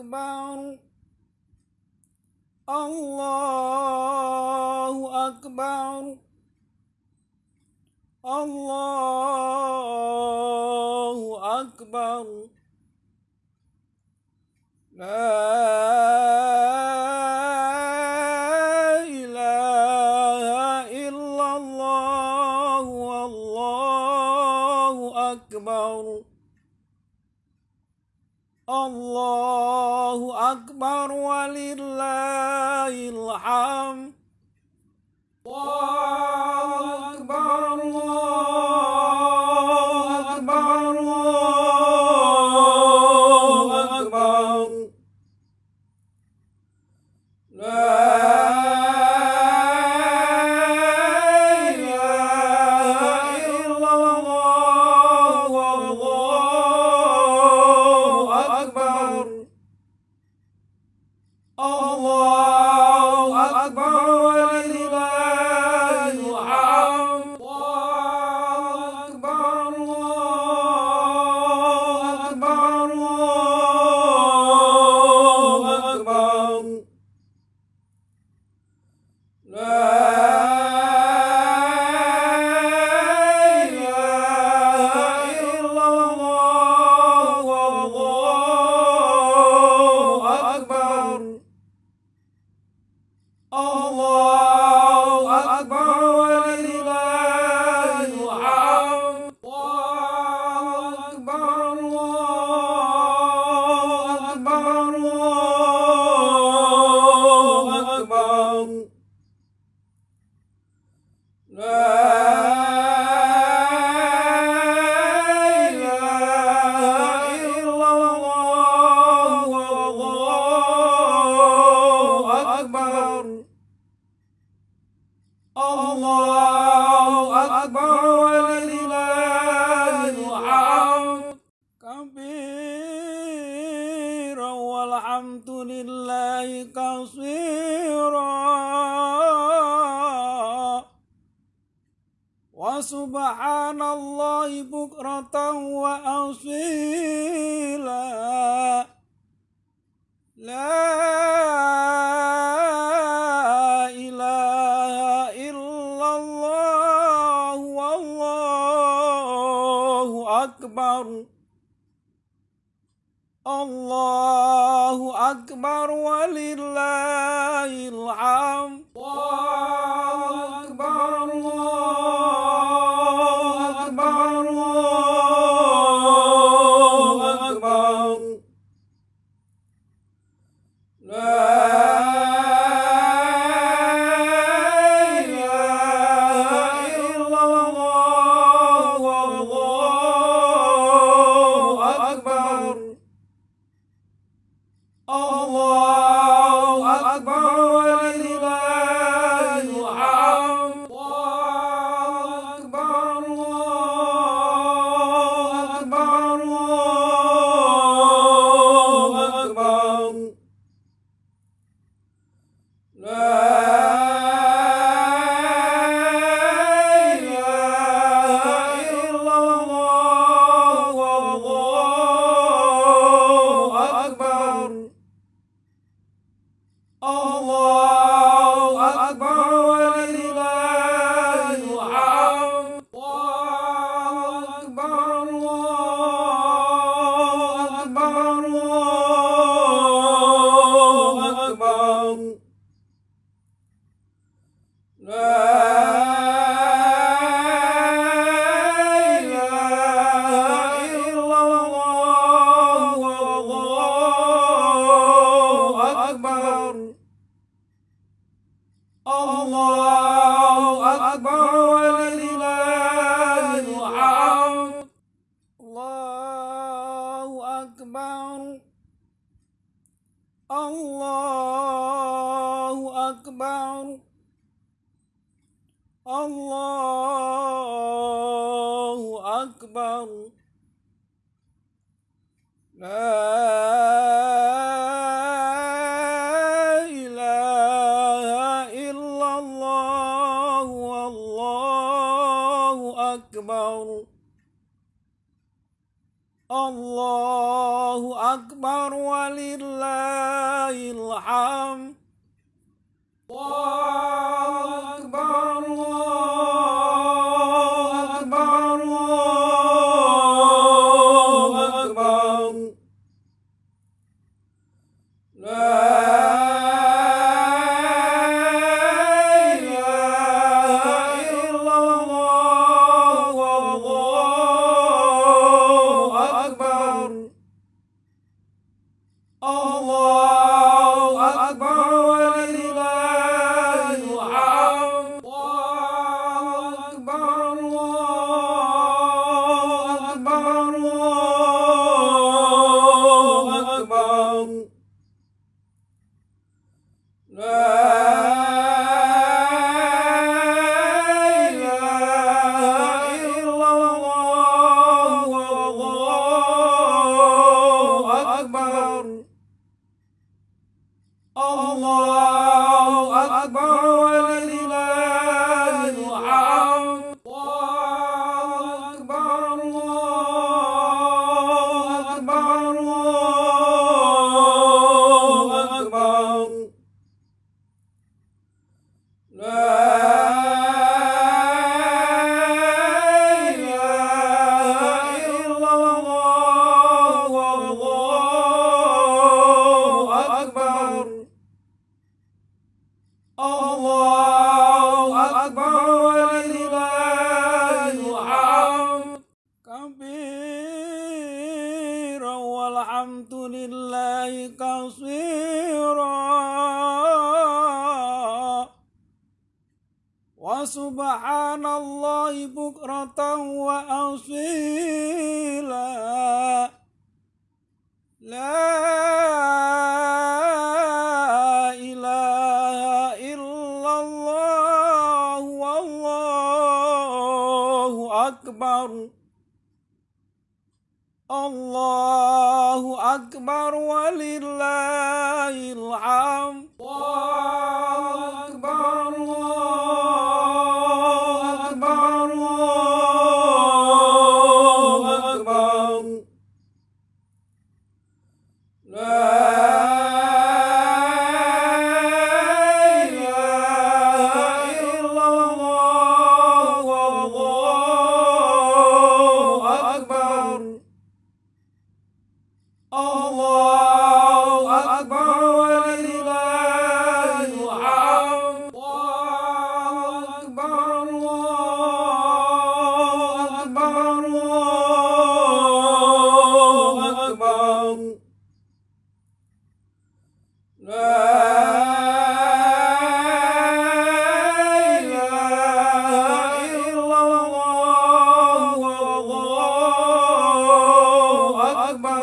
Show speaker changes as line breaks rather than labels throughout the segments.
أكبر. الله أكبر. الله أكبر. لا أكبر ولله الحمد. هو الله أكبر. الله أكبر ولله الحمد. الله الله أكبر ولله الحمد. كبيرا والحمد لله كثيرا وسبحان الله بكرة وأصيلا. لا الله أكبر ولله الحمد.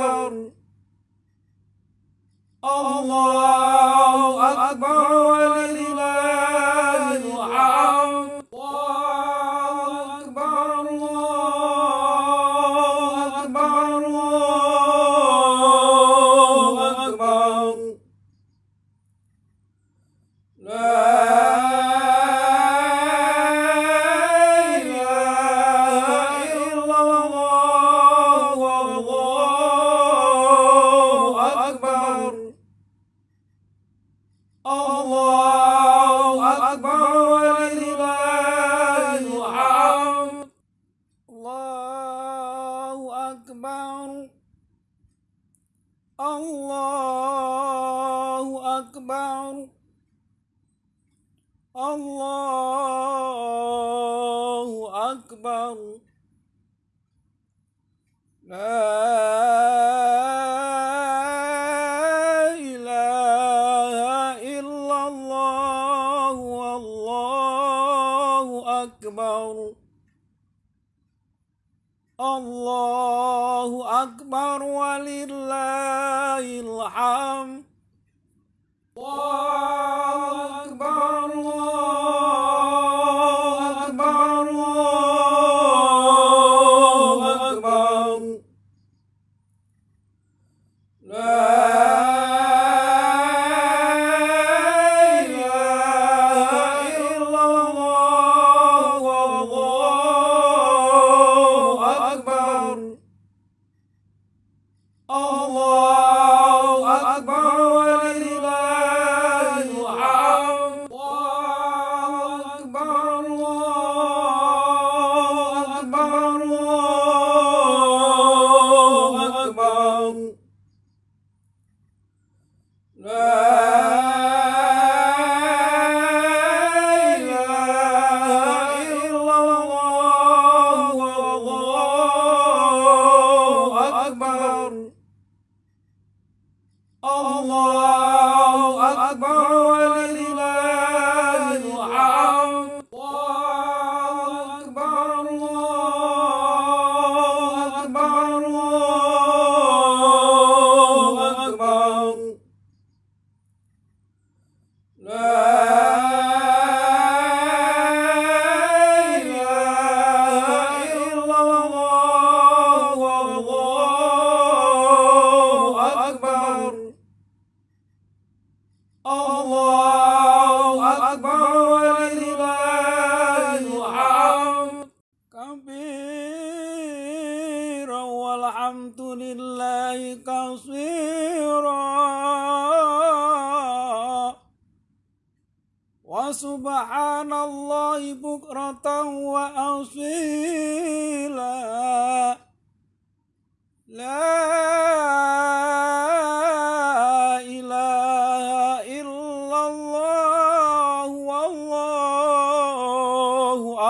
أكبر. الله أكبر.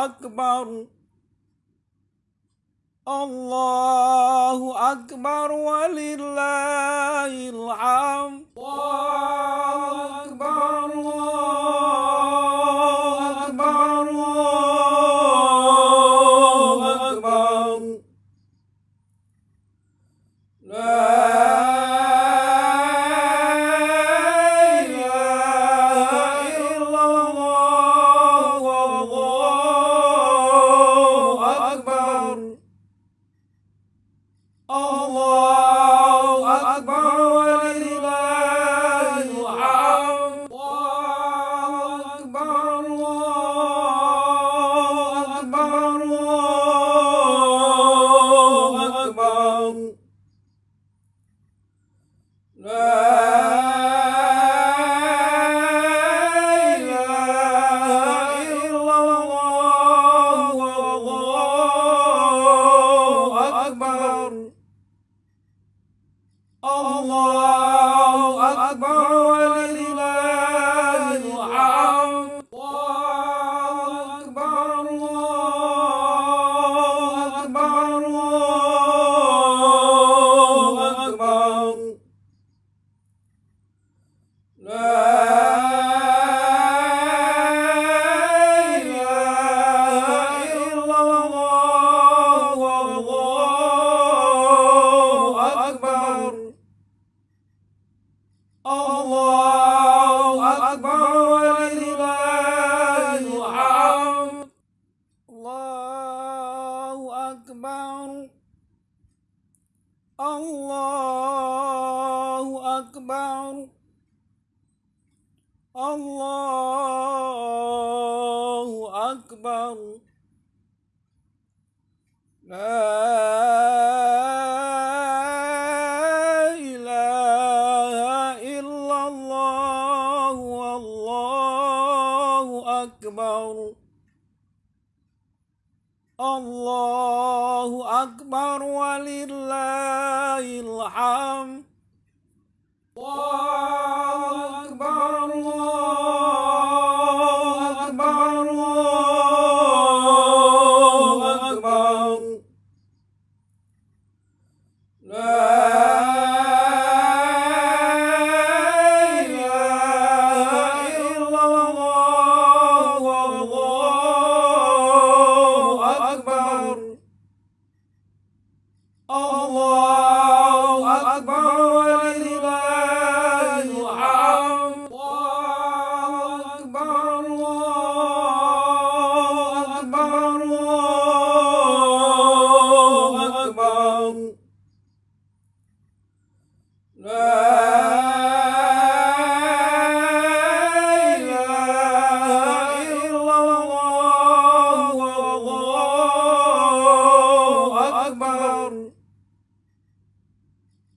أكبر الله أكبر ولله الحمد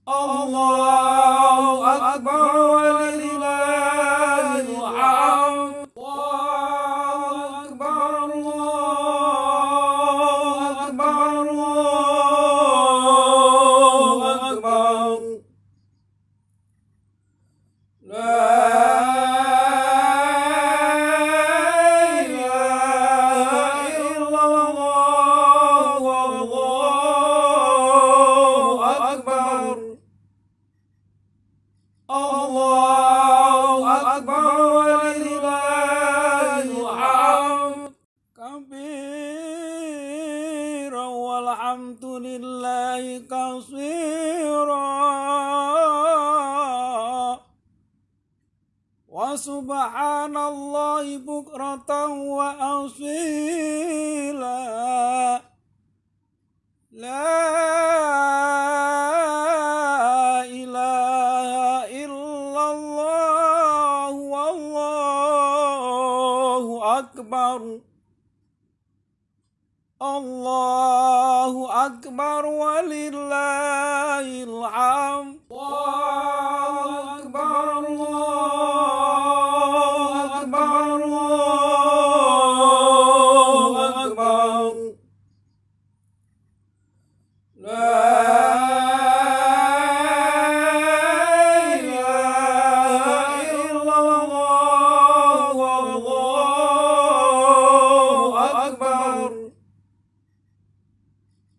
Allahu Akbar. سبحان الله بكرة وأصيلا. لا إله إلا الله والله أكبر. الله أكبر ولله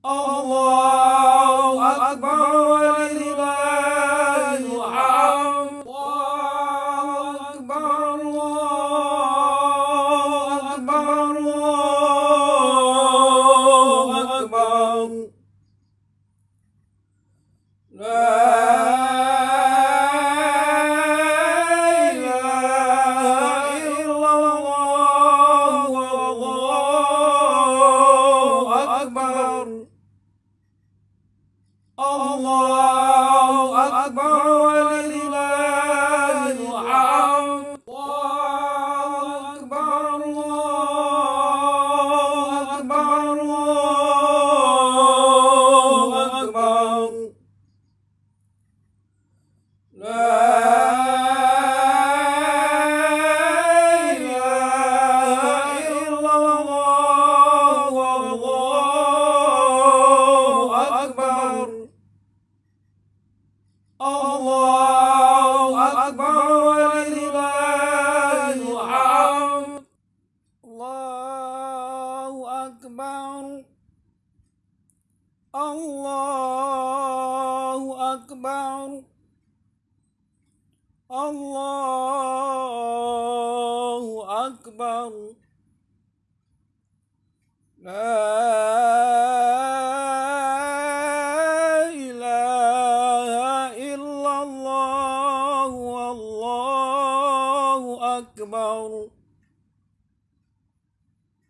Allah.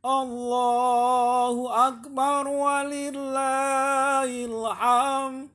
الله أكبر ولله الحمد.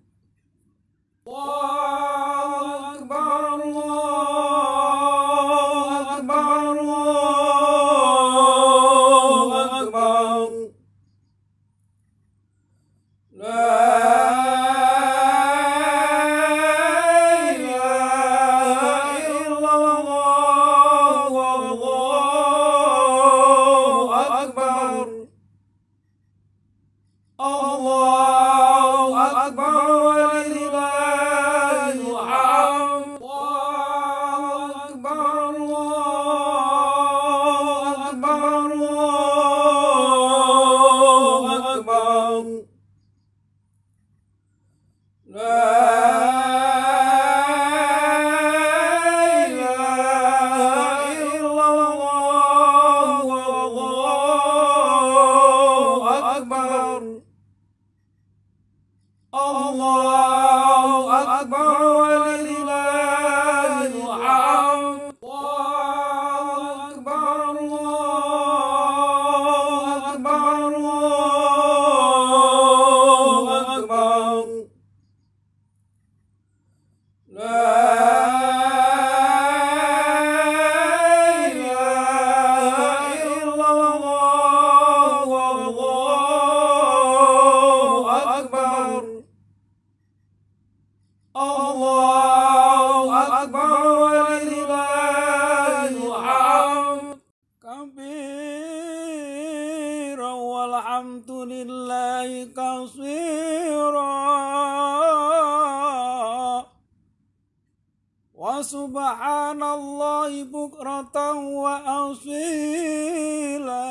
subhanallah bukratan wa asila.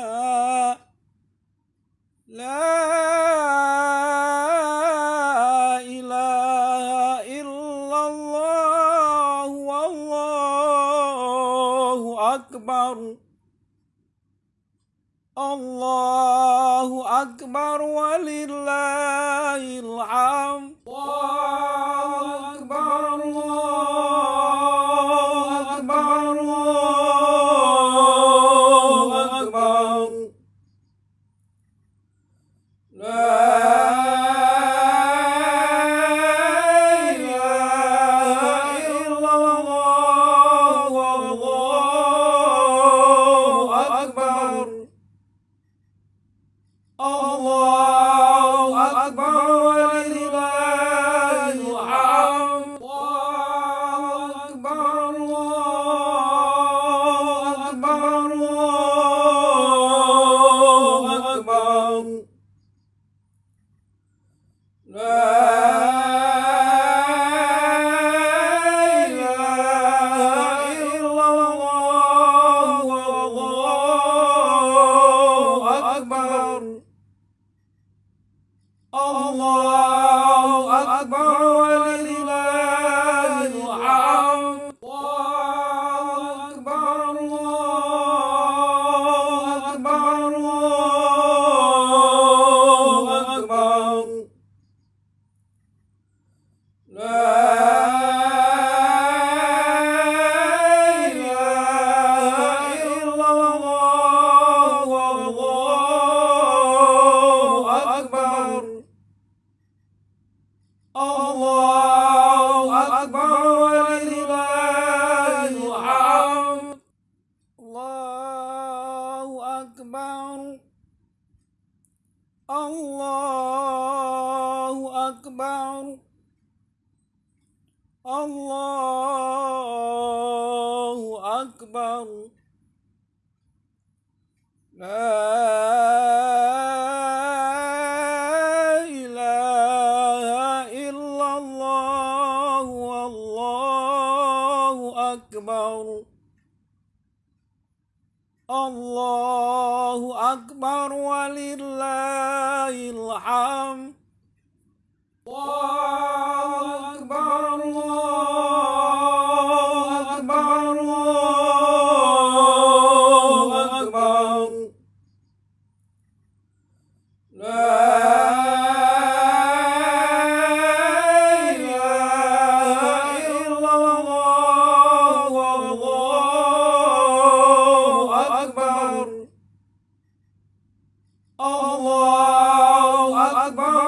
La ilaha illallah akbar. Allahu akbar Walillahi ولله الله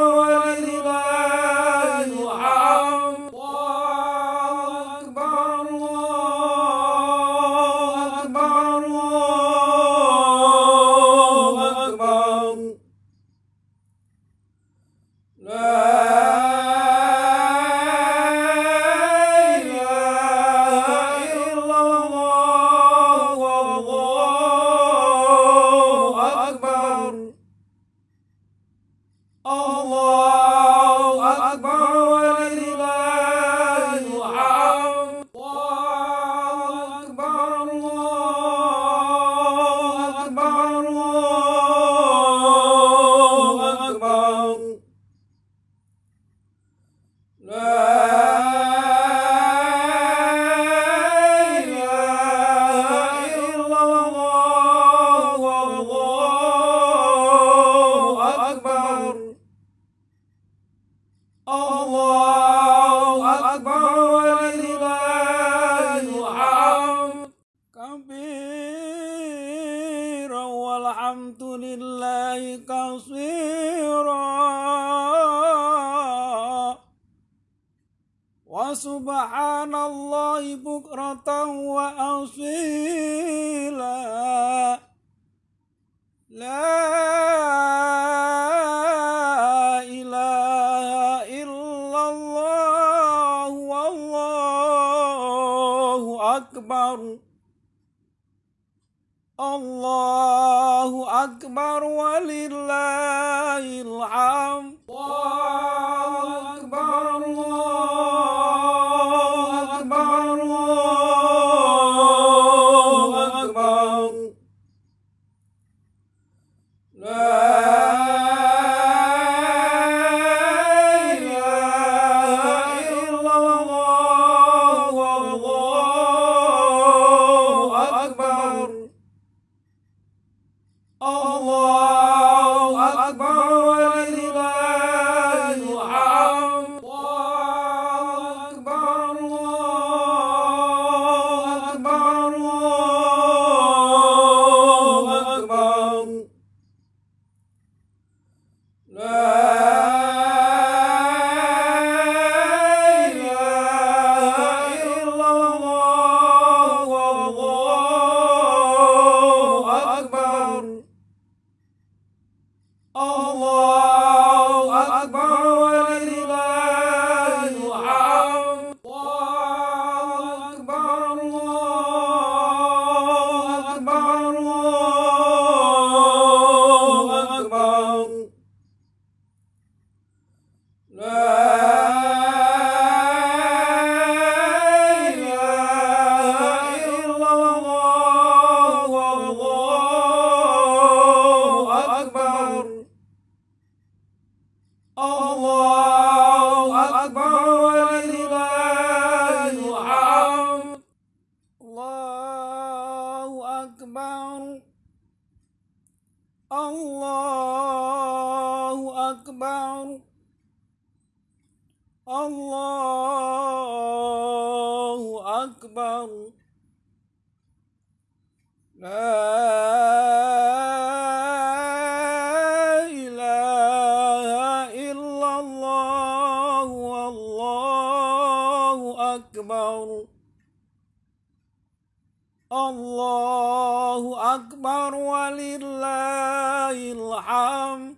الله أكبر ولله الحمد. Allahu Akbar. Allahu Akbar. La ilaha illallah Wallahu Akbar. Allahu Akbar walil العام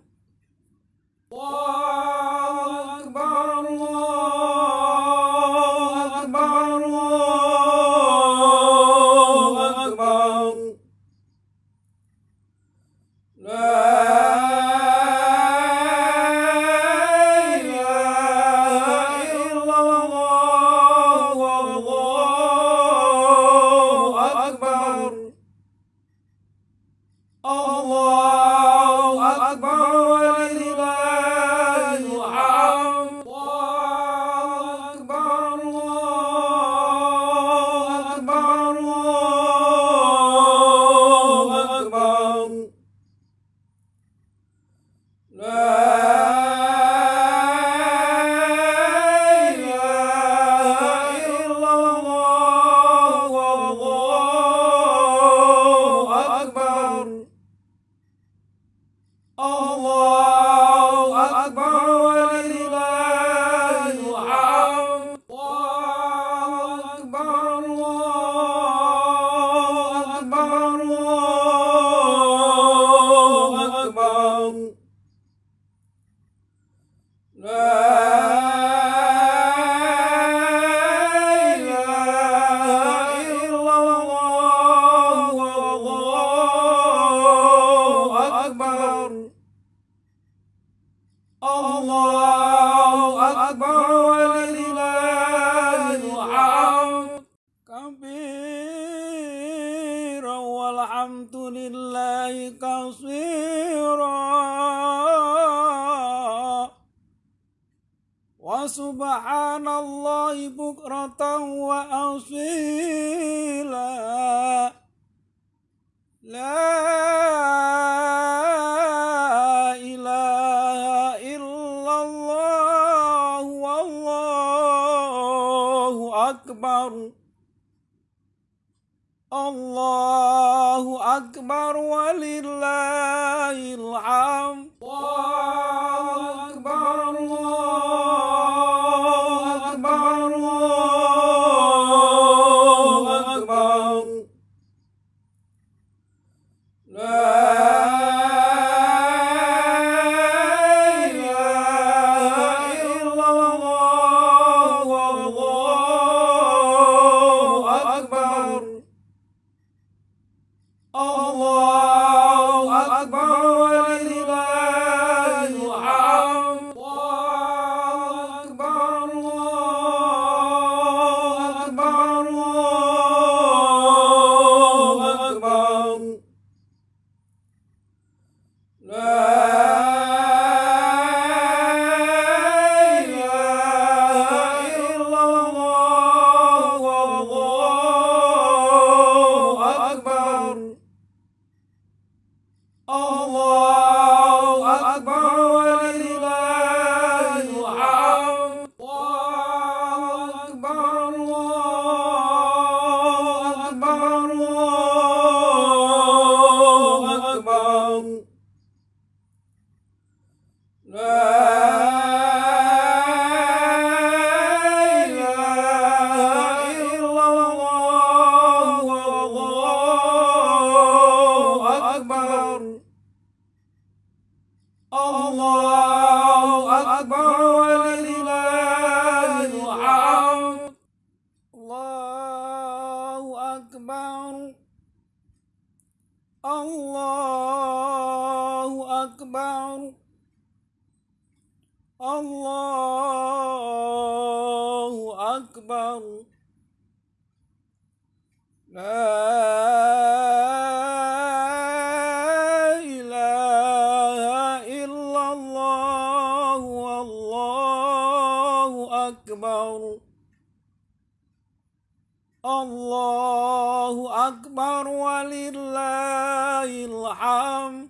ارحم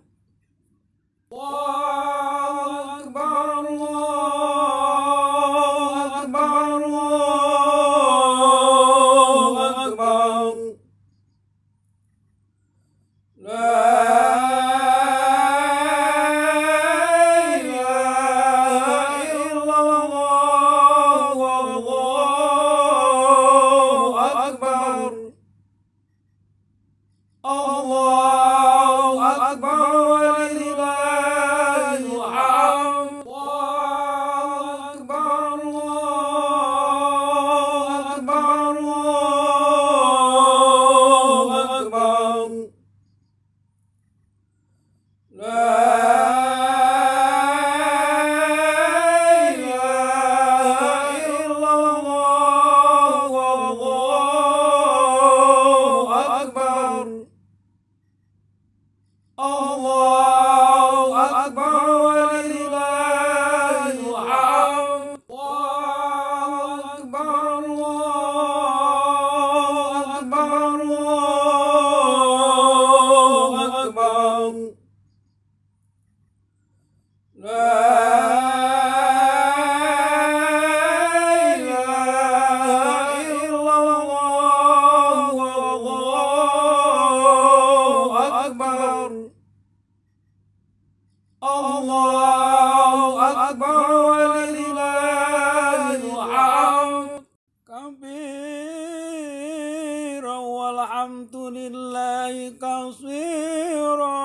والحمد لله كثيرا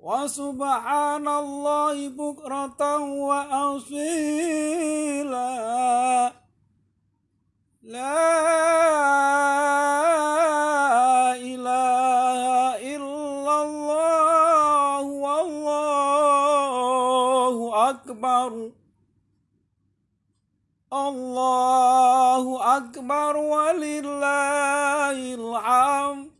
وسبحان الله بكرة وأصيلا. لا إله إلا الله والله أكبر. الله الله أكبر ولله الحمد.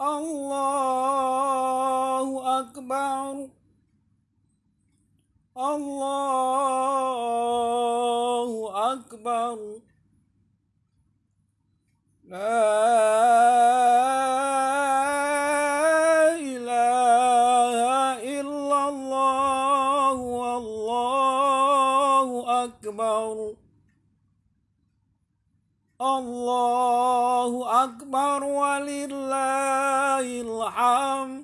Allahu Akbar. Allahu Akbar. La ilaha illallah Wallahu Akbar.
Allahu Akbar walillah. العام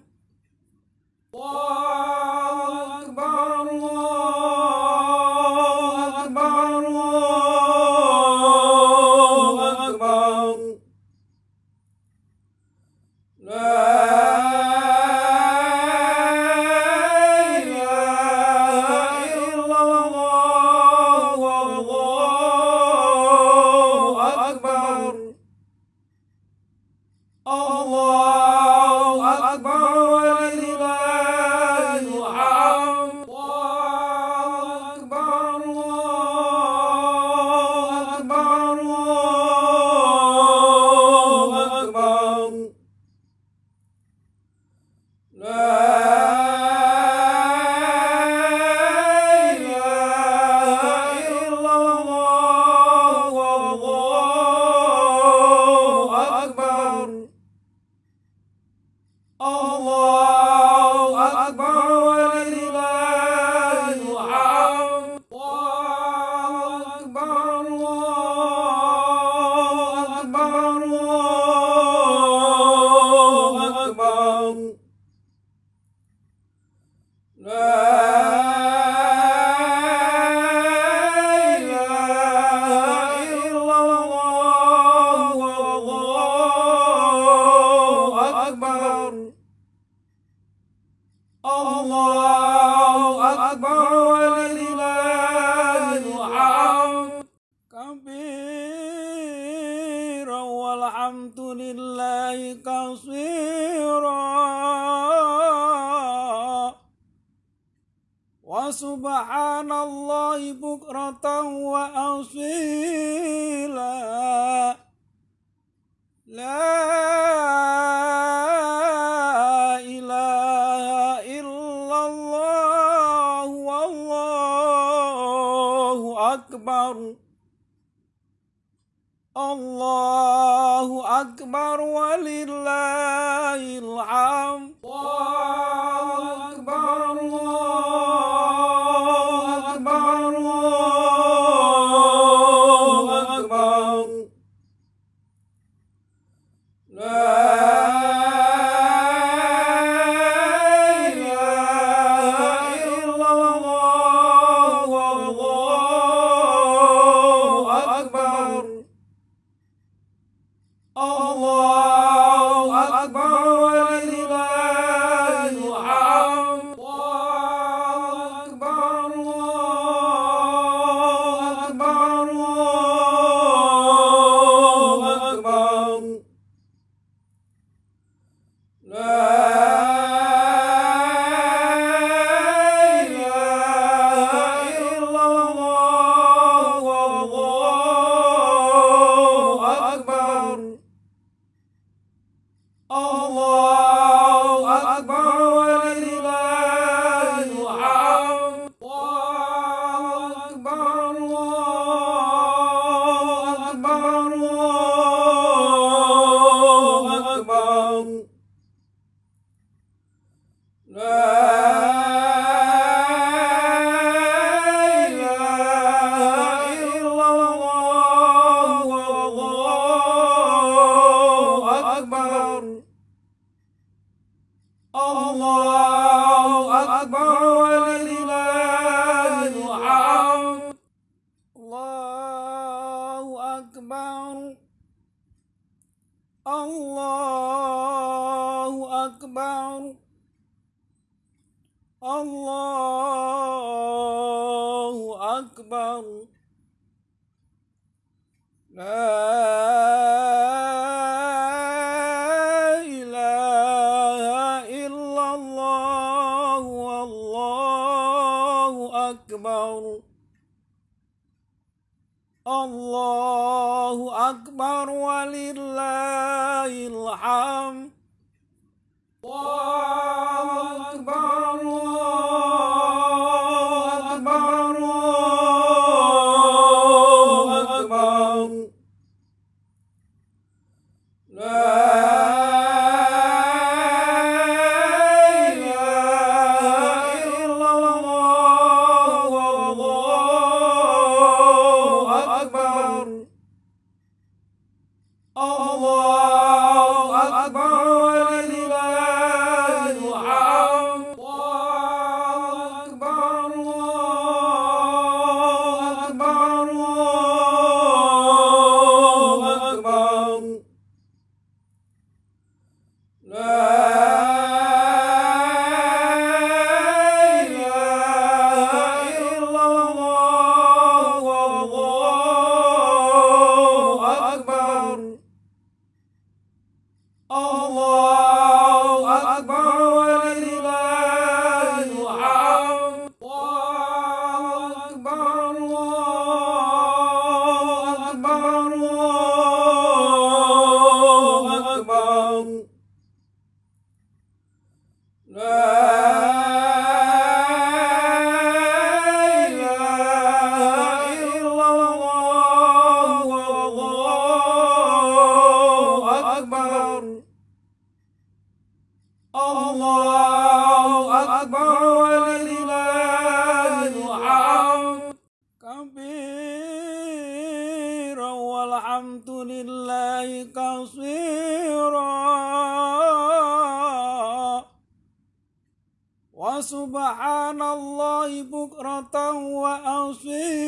وسبحان الله بكرة وأصيلا.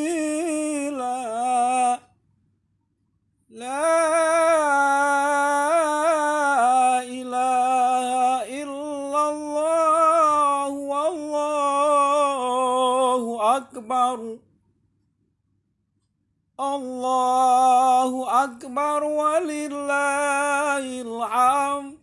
لا إله إلا الله والله أكبر. الله أكبر ولله الحمد.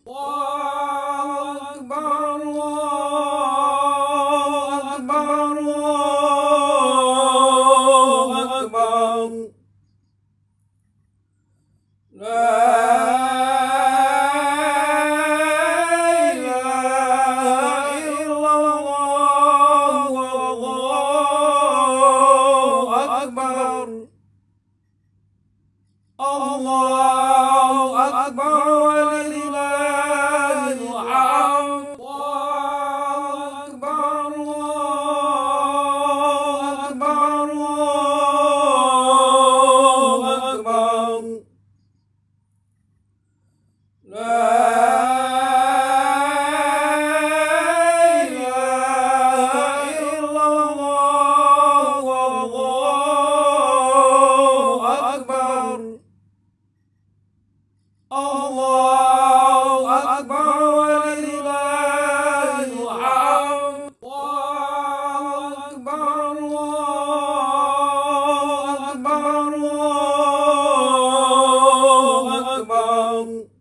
Um.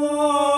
我。